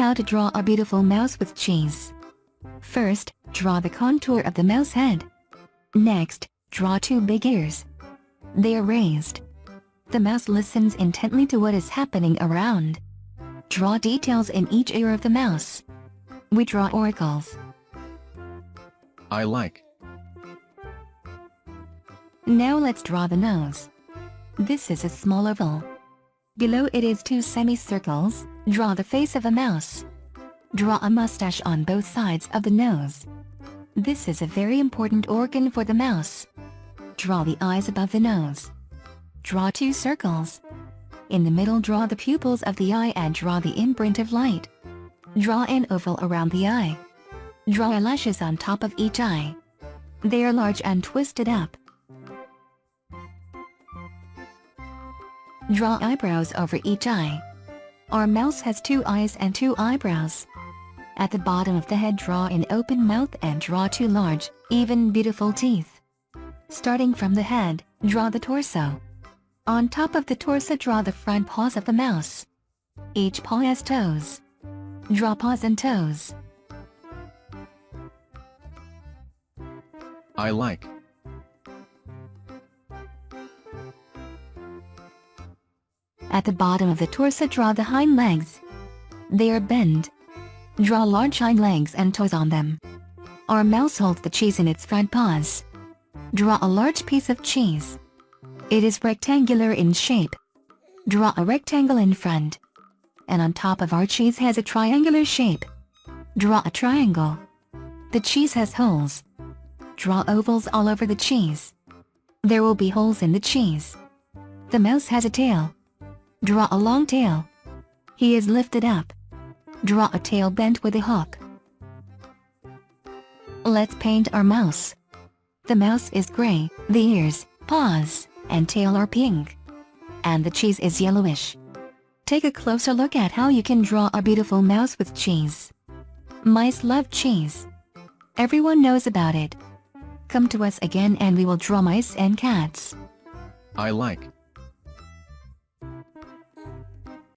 How to draw a beautiful mouse with cheese. First, draw the contour of the mouse head. Next, draw two big ears. They are raised. The mouse listens intently to what is happening around. Draw details in each ear of the mouse. We draw auricles. I like. Now let's draw the nose. This is a small oval. Below it is two semicircles, draw the face of a mouse. Draw a mustache on both sides of the nose. This is a very important organ for the mouse. Draw the eyes above the nose. Draw two circles. In the middle draw the pupils of the eye and draw the imprint of light. Draw an oval around the eye. Draw eyelashes on top of each eye. They are large and twisted up. Draw eyebrows over each eye. Our mouse has two eyes and two eyebrows. At the bottom of the head draw an open mouth and draw two large, even beautiful teeth. Starting from the head, draw the torso. On top of the torso draw the front paws of the mouse. Each paw has toes. Draw paws and toes. I like. At the bottom of the torso draw the hind legs. They are bent. Draw large hind legs and toes on them. Our mouse holds the cheese in its front paws. Draw a large piece of cheese. It is rectangular in shape. Draw a rectangle in front. And on top of our cheese has a triangular shape. Draw a triangle. The cheese has holes. Draw ovals all over the cheese. There will be holes in the cheese. The mouse has a tail. Draw a long tail. He is lifted up. Draw a tail bent with a hook. Let's paint our mouse. The mouse is gray, the ears, paws, and tail are pink. And the cheese is yellowish. Take a closer look at how you can draw a beautiful mouse with cheese. Mice love cheese. Everyone knows about it. Come to us again and we will draw mice and cats. I like.